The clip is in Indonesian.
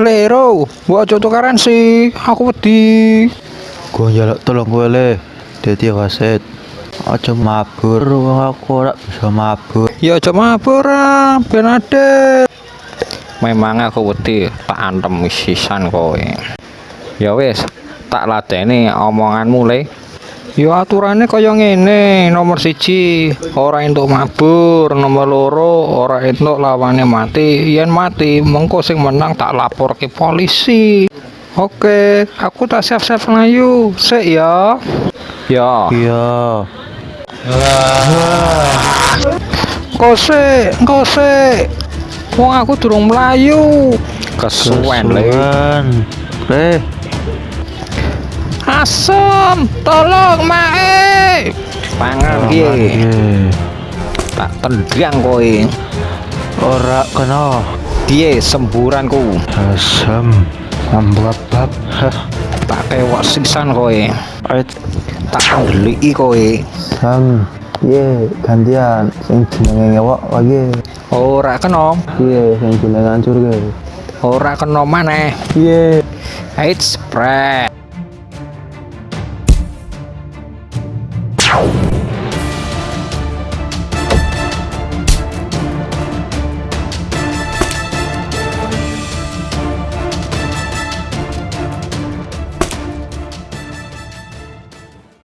Lero, mbok aja tukaran sih. Aku wedi. Gua njaluk tolong kowe le. Dadi wasit. Aja mabur wong aku ora bisa mabur. Ya aja mabur ah, ben. Memang aku wedi tak antem sisan kowe. Ya wis, tak ladeni omonganmu le. Ya aturane kaya ngene, nomor siji ora entuk mabur, nomor loro ora entuk lawane mati. Yen mati, mengko sing menang tak laporke polisi. Oke, aku tak siap-siap nglayu. Sik ya. Ya. Iya. Sik, engko sik. Wong aku durung mlayu. Kesuwen le. Asem, tolong mae. Pangan piye? Iya. Tak tendang kowe. Ora kena. Piye semburanku? Asam. Ambabab. Hah. Tak tewak sisan kowe. Ait. Tak ndeliki kowe. Sam. Ye, gantian sing jenenge ngewok lagi. Ora kena, Iya, sing jenenge hancur ge. ora kena maneh. Iya. Eits, spread.